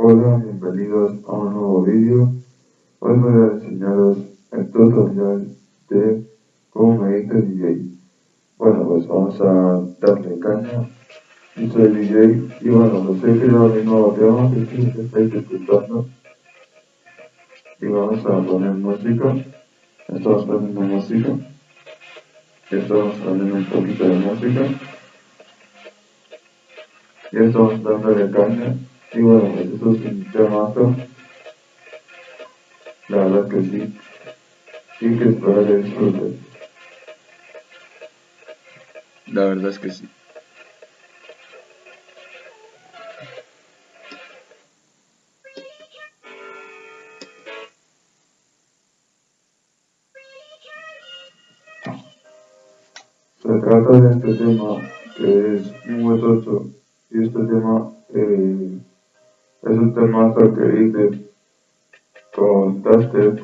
Hola, bienvenidos a un nuevo vídeo. Hoy voy a enseñaros el tutorial de cómo hice DJ. Bueno, pues vamos a darle caña. Yo soy DJ y bueno, pues he creado mi nuevo tema que estáis escuchando. Y vamos a poner música. Estamos poniendo música. Estamos poniendo un poquito de música. Y estamos dándole caña. Y bueno, pues eso es un temazo. La verdad que sí. Y que espero que disfruten. La verdad es que sí. Se trata de este tema que es muy tocho y este tema eh, es un temazo que hice con Dubstep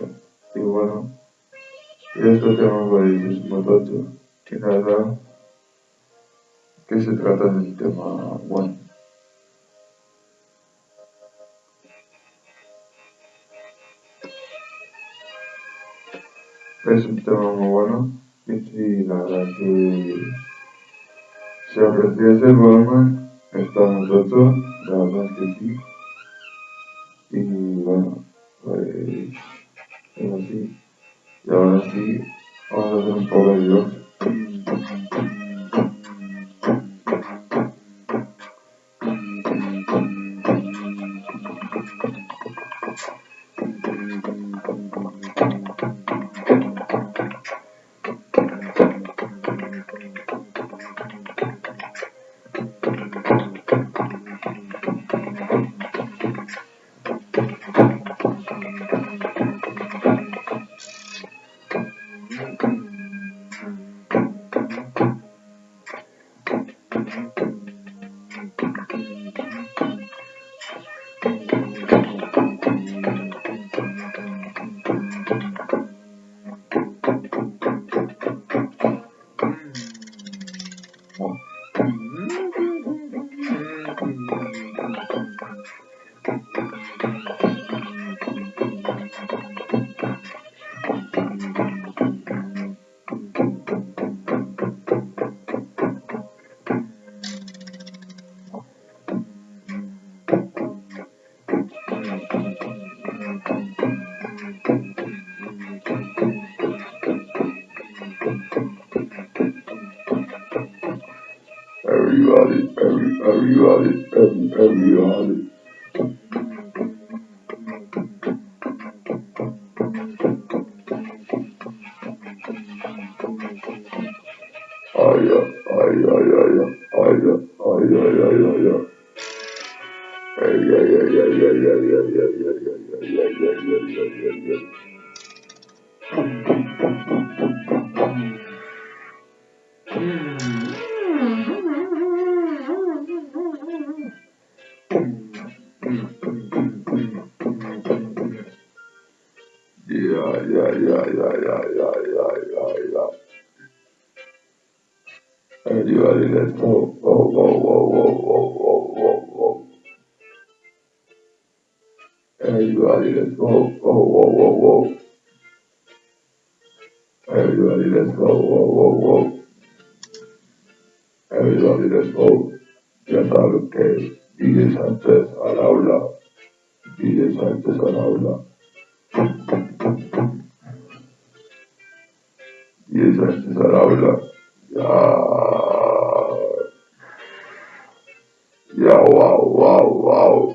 y bueno, y este tema muy tocho y nada, que se trata del tema bueno. Es un tema muy bueno y sí, la verdad que si aprecias el volumen estamos rotos, la verdad que sí. Bueno, pues es así. Y ahora sí, vamos a hacer un. Everybody, every, everybody, every, everybody. Everybody, let's. Everybody. Everybody, let's go. Everybody, aula. dices wauw, wauw. Wauw, ya, wow, wow, wow.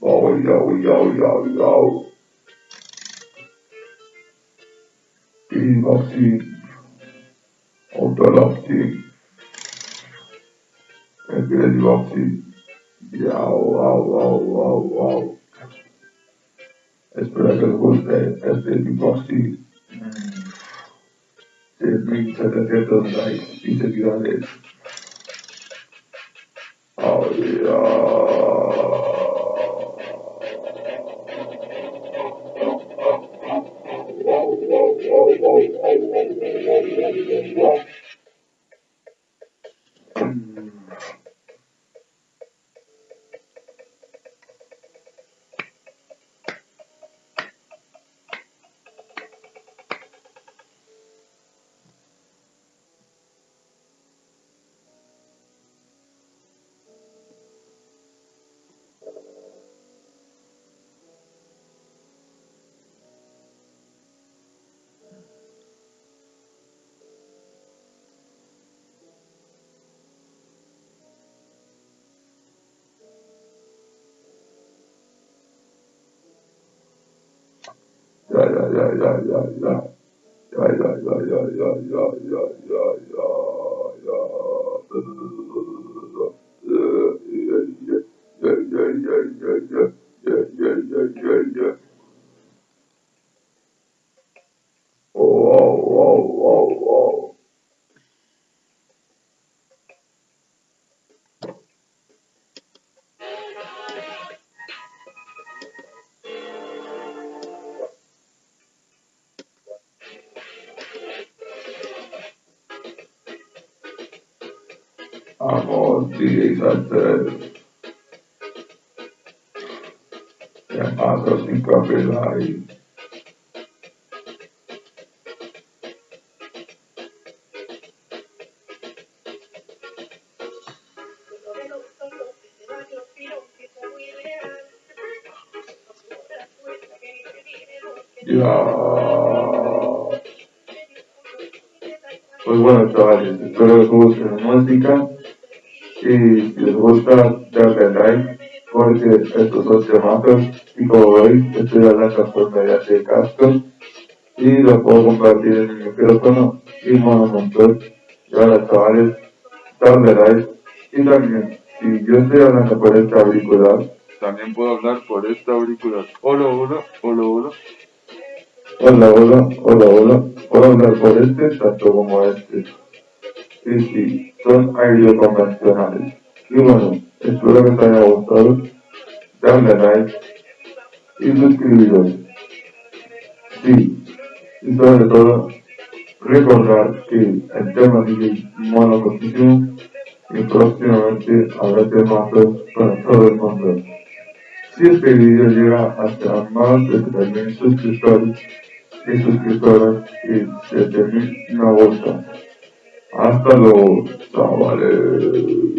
Oh, ja yo, yo, yo. Inactief. Onteractief. Ik die niet wat Ja, wow, wow, wow, wow. espera que lo busque, es de Nicosis. Eh, eh, de 1700 likes y seguidores. Oh, yeah. ya ya ya ya. Ya ya ya ya ya ya ya ya ya ya. Yeah, yeah, yeah, yeah, yeah, yeah, yeah, yeah, yeah. amorti exalted. The masters in corporate life. Pues bueno, chavales, espero que os guste la música. Si les gusta, darle like porque estos son temazos y como veis, estoy hablando por mediante casco y lo puedo compartir en el micrófono y monocontrol. Y ahora chavales, like y también, si yo estoy hablando por esta auricular, También puedo hablar por esta auricular. Hola, hola, hola, hola. Hola, hola, hola, hola. Puedo hablar por este tanto como este. Sí, sí, son audio convencionales. Y bueno, espero que te haya gustado. Dale like y suscribiros. Sí, y sobre todo, recordar que el tema sigue monocontinuo y próximamente habrá temas para todo el mundo. Si este video llega hasta más de 3.000 suscriptores y suscriptoras y 7.000 me gusta. Hasta luego, chavales.